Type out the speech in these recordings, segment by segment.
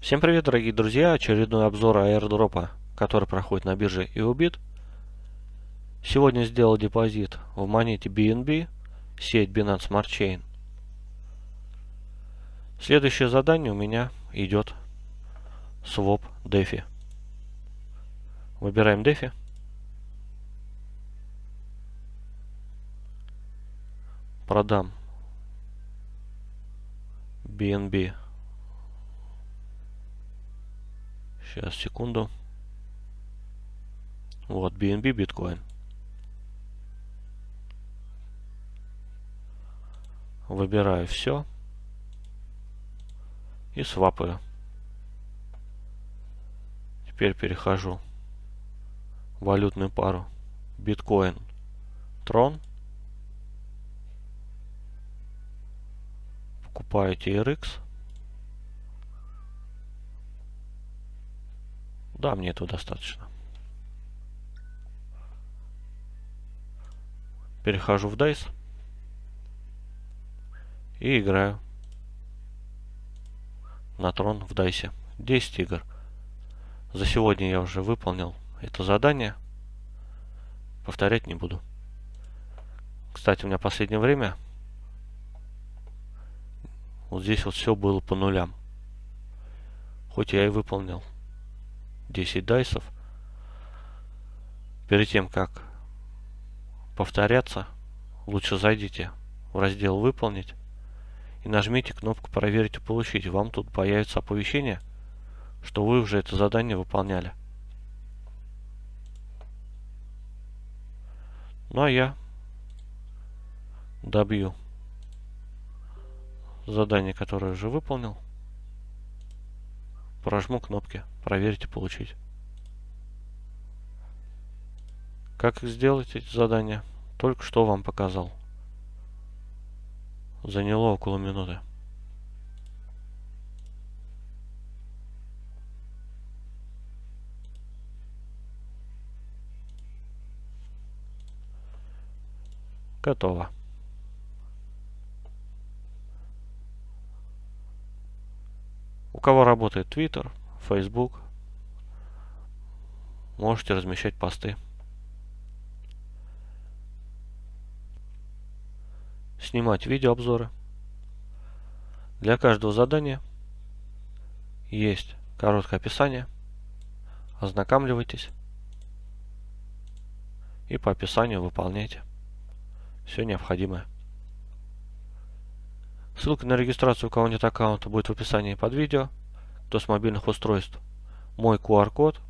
Всем привет, дорогие друзья! Очередной обзор аирдропа, который проходит на бирже EOBIT. Сегодня сделал депозит в монете BNB, сеть Binance Smart Chain. Следующее задание у меня идет своп DeFi. Выбираем DeFi. Продам BNB Сейчас, секунду. Вот, BNB биткоин. Выбираю все. И свапаю. Теперь перехожу в валютную пару биткоин трон. Покупаю TRX. Да, мне этого достаточно. Перехожу в DICE. И играю на трон в DICE. 10 игр. За сегодня я уже выполнил это задание. Повторять не буду. Кстати, у меня последнее время вот здесь вот все было по нулям. Хоть я и выполнил 10 дайсов. Перед тем, как повторяться, лучше зайдите в раздел «Выполнить» и нажмите кнопку «Проверить и получить». Вам тут появится оповещение, что вы уже это задание выполняли. Ну а я добью задание, которое уже выполнил прожму кнопки «Проверить и получить». Как сделать эти задания? Только что вам показал. Заняло около минуты. Готово. У кого работает Twitter, Facebook, можете размещать посты. Снимать видеообзоры. Для каждого задания есть короткое описание. Ознакомливайтесь. И по описанию выполняйте все необходимое. Ссылка на регистрацию у кого нет аккаунта будет в описании под видео. Кто с мобильных устройств. Мой QR-код.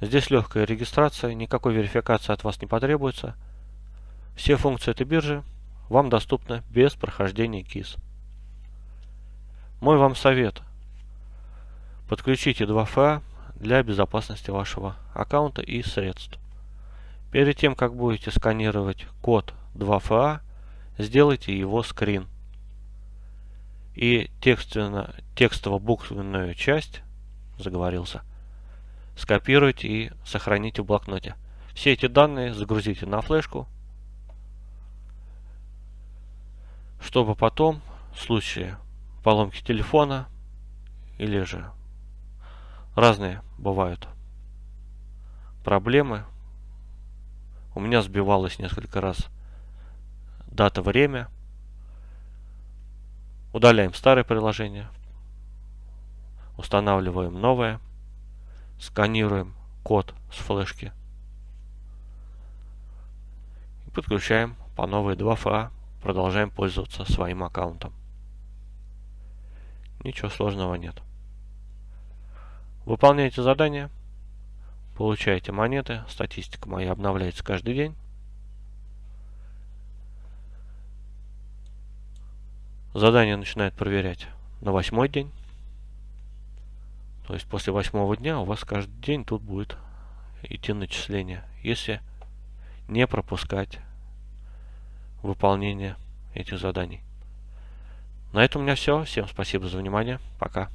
Здесь легкая регистрация, никакой верификации от вас не потребуется. Все функции этой биржи вам доступны без прохождения КИС. Мой вам совет. Подключите 2FA для безопасности вашего аккаунта и средств. Перед тем, как будете сканировать код 2FA, сделайте его скрин и текстово-буквенную часть, заговорился, скопируйте и сохраните в блокноте. Все эти данные загрузите на флешку, чтобы потом в случае поломки телефона или же разные бывают проблемы. У меня сбивалось несколько раз дата, время – Удаляем старое приложение. Устанавливаем новое. Сканируем код с флешки. И подключаем по новой 2FA. Продолжаем пользоваться своим аккаунтом. Ничего сложного нет. Выполняйте задания. Получаете монеты. Статистика моя обновляется каждый день. Задание начинает проверять на восьмой день. То есть после восьмого дня у вас каждый день тут будет идти начисление, если не пропускать выполнение этих заданий. На этом у меня все. Всем спасибо за внимание. Пока.